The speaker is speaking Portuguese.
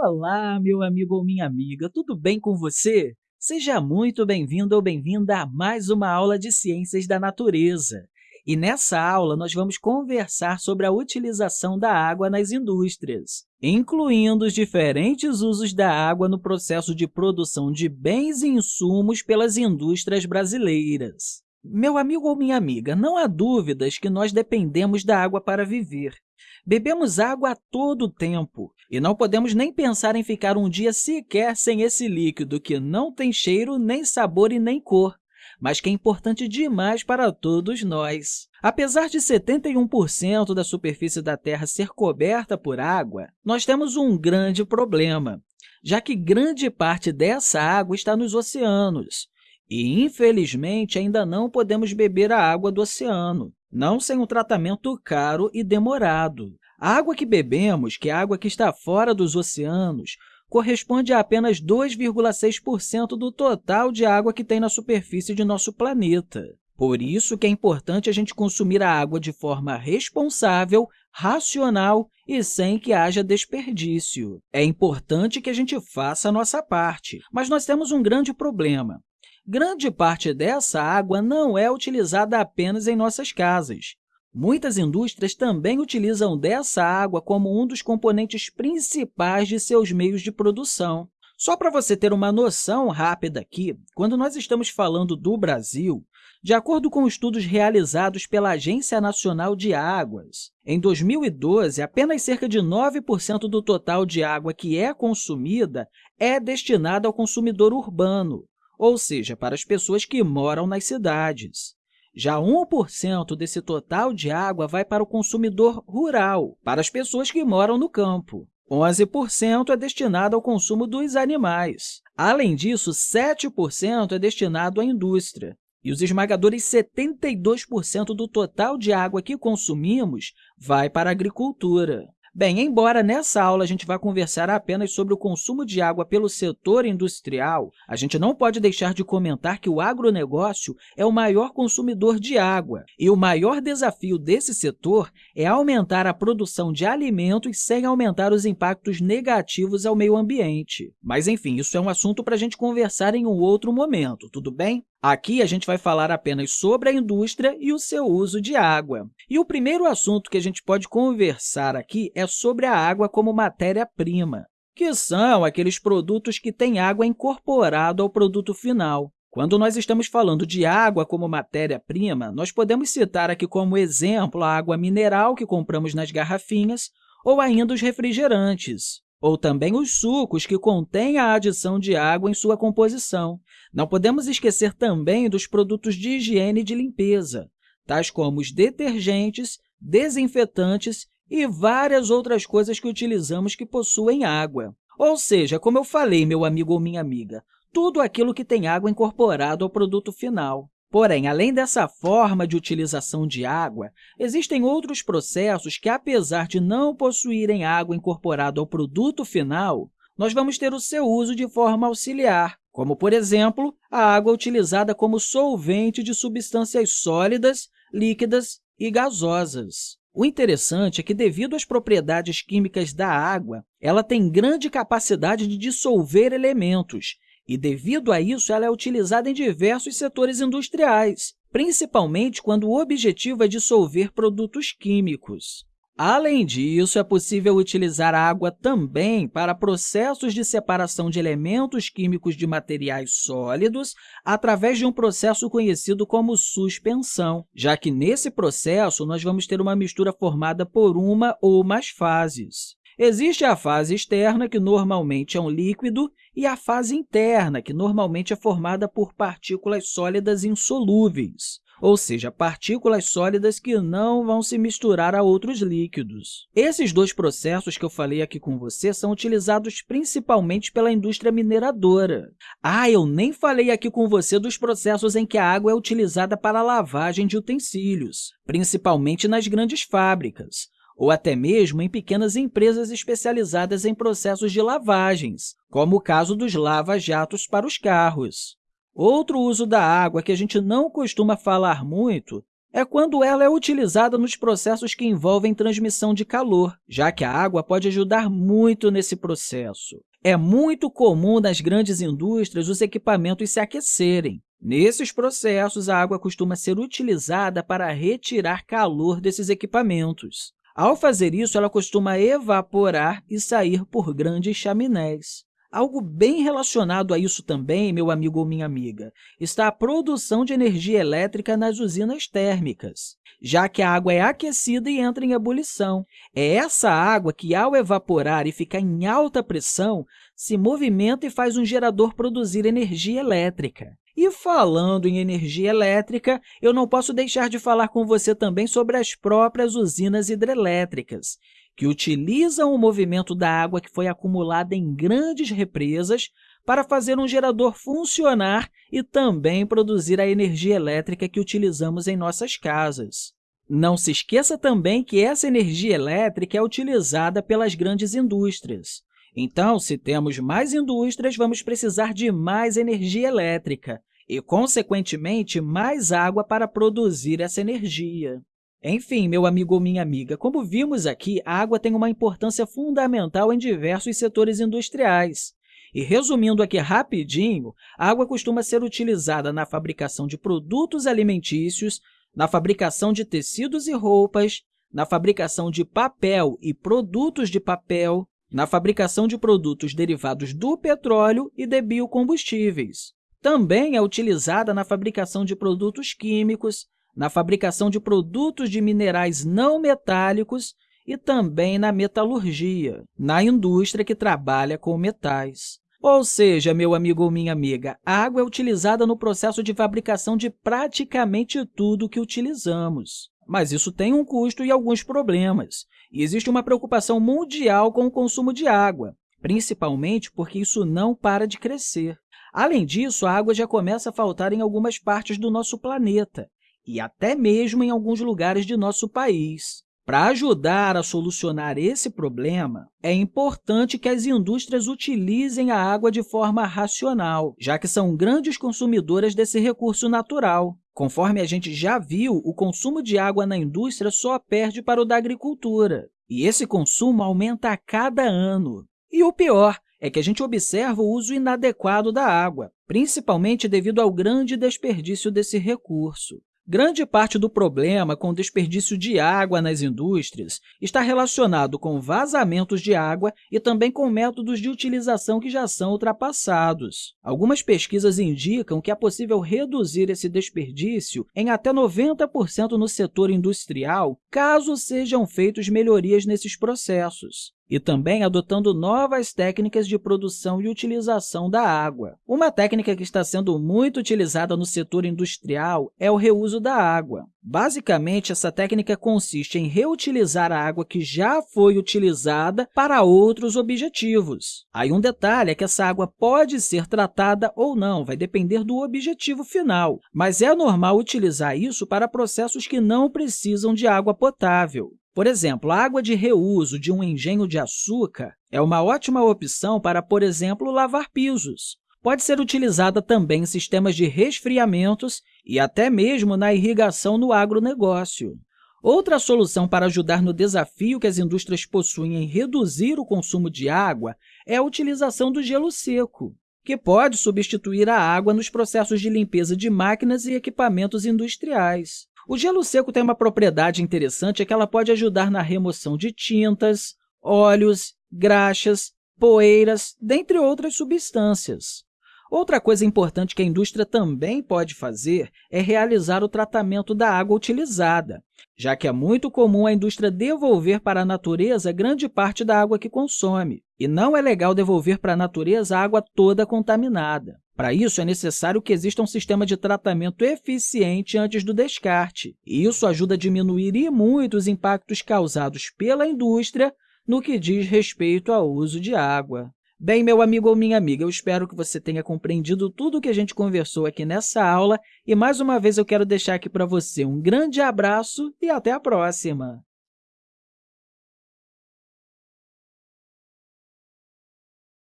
Olá, meu amigo ou minha amiga, tudo bem com você? Seja muito bem-vindo ou bem-vinda a mais uma aula de Ciências da Natureza. E nessa aula, nós vamos conversar sobre a utilização da água nas indústrias, incluindo os diferentes usos da água no processo de produção de bens e insumos pelas indústrias brasileiras. Meu amigo ou minha amiga, não há dúvidas que nós dependemos da água para viver. Bebemos água a todo tempo e não podemos nem pensar em ficar um dia sequer sem esse líquido que não tem cheiro, nem sabor e nem cor, mas que é importante demais para todos nós. Apesar de 71% da superfície da Terra ser coberta por água, nós temos um grande problema, já que grande parte dessa água está nos oceanos, e, infelizmente, ainda não podemos beber a água do oceano, não sem um tratamento caro e demorado. A água que bebemos, que é a água que está fora dos oceanos, corresponde a apenas 2,6% do total de água que tem na superfície de nosso planeta. Por isso que é importante a gente consumir a água de forma responsável, racional e sem que haja desperdício. É importante que a gente faça a nossa parte, mas nós temos um grande problema. Grande parte dessa água não é utilizada apenas em nossas casas. Muitas indústrias também utilizam dessa água como um dos componentes principais de seus meios de produção. Só para você ter uma noção rápida aqui, quando nós estamos falando do Brasil, de acordo com estudos realizados pela Agência Nacional de Águas, em 2012, apenas cerca de 9% do total de água que é consumida é destinada ao consumidor urbano, ou seja, para as pessoas que moram nas cidades. Já 1% desse total de água vai para o consumidor rural, para as pessoas que moram no campo. 11% é destinado ao consumo dos animais. Além disso, 7% é destinado à indústria. E os esmagadores 72% do total de água que consumimos vai para a agricultura. Bem, embora nessa aula a gente vá conversar apenas sobre o consumo de água pelo setor industrial, a gente não pode deixar de comentar que o agronegócio é o maior consumidor de água e o maior desafio desse setor é aumentar a produção de alimentos sem aumentar os impactos negativos ao meio ambiente. Mas, enfim, isso é um assunto para a gente conversar em um outro momento, tudo bem? Aqui, a gente vai falar apenas sobre a indústria e o seu uso de água. E o primeiro assunto que a gente pode conversar aqui é sobre a água como matéria-prima, que são aqueles produtos que têm água incorporada ao produto final. Quando nós estamos falando de água como matéria-prima, nós podemos citar aqui como exemplo a água mineral que compramos nas garrafinhas ou ainda os refrigerantes ou também os sucos que contêm a adição de água em sua composição. Não podemos esquecer também dos produtos de higiene e de limpeza, tais como os detergentes, desinfetantes e várias outras coisas que utilizamos que possuem água. Ou seja, como eu falei, meu amigo ou minha amiga, tudo aquilo que tem água incorporado ao produto final. Porém, além dessa forma de utilização de água, existem outros processos que, apesar de não possuírem água incorporada ao produto final, nós vamos ter o seu uso de forma auxiliar, como, por exemplo, a água utilizada como solvente de substâncias sólidas, líquidas e gasosas. O interessante é que, devido às propriedades químicas da água, ela tem grande capacidade de dissolver elementos e, devido a isso, ela é utilizada em diversos setores industriais, principalmente quando o objetivo é dissolver produtos químicos. Além disso, é possível utilizar a água também para processos de separação de elementos químicos de materiais sólidos através de um processo conhecido como suspensão, já que, nesse processo, nós vamos ter uma mistura formada por uma ou mais fases. Existe a fase externa, que normalmente é um líquido, e a fase interna, que normalmente é formada por partículas sólidas insolúveis, ou seja, partículas sólidas que não vão se misturar a outros líquidos. Esses dois processos que eu falei aqui com você são utilizados principalmente pela indústria mineradora. Ah, eu nem falei aqui com você dos processos em que a água é utilizada para a lavagem de utensílios, principalmente nas grandes fábricas ou até mesmo em pequenas empresas especializadas em processos de lavagens, como o caso dos lava-jatos para os carros. Outro uso da água que a gente não costuma falar muito é quando ela é utilizada nos processos que envolvem transmissão de calor, já que a água pode ajudar muito nesse processo. É muito comum nas grandes indústrias os equipamentos se aquecerem. Nesses processos, a água costuma ser utilizada para retirar calor desses equipamentos. Ao fazer isso, ela costuma evaporar e sair por grandes chaminés. Algo bem relacionado a isso também, meu amigo ou minha amiga, está a produção de energia elétrica nas usinas térmicas, já que a água é aquecida e entra em ebulição. É essa água que, ao evaporar e ficar em alta pressão, se movimenta e faz um gerador produzir energia elétrica. E falando em energia elétrica, eu não posso deixar de falar com você também sobre as próprias usinas hidrelétricas, que utilizam o movimento da água que foi acumulada em grandes represas para fazer um gerador funcionar e também produzir a energia elétrica que utilizamos em nossas casas. Não se esqueça também que essa energia elétrica é utilizada pelas grandes indústrias. Então, se temos mais indústrias, vamos precisar de mais energia elétrica e, consequentemente, mais água para produzir essa energia. Enfim, meu amigo ou minha amiga, como vimos aqui, a água tem uma importância fundamental em diversos setores industriais. E, resumindo aqui rapidinho, a água costuma ser utilizada na fabricação de produtos alimentícios, na fabricação de tecidos e roupas, na fabricação de papel e produtos de papel, na fabricação de produtos derivados do petróleo e de biocombustíveis. Também é utilizada na fabricação de produtos químicos, na fabricação de produtos de minerais não metálicos e também na metalurgia, na indústria que trabalha com metais. Ou seja, meu amigo ou minha amiga, a água é utilizada no processo de fabricação de praticamente tudo que utilizamos. Mas isso tem um custo e alguns problemas. E existe uma preocupação mundial com o consumo de água, principalmente porque isso não para de crescer. Além disso, a água já começa a faltar em algumas partes do nosso planeta, e até mesmo em alguns lugares de nosso país. Para ajudar a solucionar esse problema, é importante que as indústrias utilizem a água de forma racional, já que são grandes consumidoras desse recurso natural. Conforme a gente já viu, o consumo de água na indústria só perde para o da agricultura, e esse consumo aumenta a cada ano. E o pior é que a gente observa o uso inadequado da água, principalmente devido ao grande desperdício desse recurso. Grande parte do problema com o desperdício de água nas indústrias está relacionado com vazamentos de água e também com métodos de utilização que já são ultrapassados. Algumas pesquisas indicam que é possível reduzir esse desperdício em até 90% no setor industrial, caso sejam feitas melhorias nesses processos e também adotando novas técnicas de produção e utilização da água. Uma técnica que está sendo muito utilizada no setor industrial é o reuso da água. Basicamente, essa técnica consiste em reutilizar a água que já foi utilizada para outros objetivos. Aí um detalhe é que essa água pode ser tratada ou não, vai depender do objetivo final, mas é normal utilizar isso para processos que não precisam de água potável. Por exemplo, a água de reuso de um engenho de açúcar é uma ótima opção para, por exemplo, lavar pisos. Pode ser utilizada também em sistemas de resfriamentos e até mesmo na irrigação no agronegócio. Outra solução para ajudar no desafio que as indústrias possuem em reduzir o consumo de água é a utilização do gelo seco, que pode substituir a água nos processos de limpeza de máquinas e equipamentos industriais. O gelo seco tem uma propriedade interessante, é que ela pode ajudar na remoção de tintas, óleos, graxas, poeiras, dentre outras substâncias. Outra coisa importante que a indústria também pode fazer é realizar o tratamento da água utilizada, já que é muito comum a indústria devolver para a natureza grande parte da água que consome, e não é legal devolver para a natureza a água toda contaminada. Para isso, é necessário que exista um sistema de tratamento eficiente antes do descarte, isso ajuda a diminuir e muito os impactos causados pela indústria no que diz respeito ao uso de água. Bem, meu amigo ou minha amiga, eu espero que você tenha compreendido tudo o que a gente conversou aqui nessa aula e, mais uma vez, eu quero deixar aqui para você um grande abraço e até a próxima!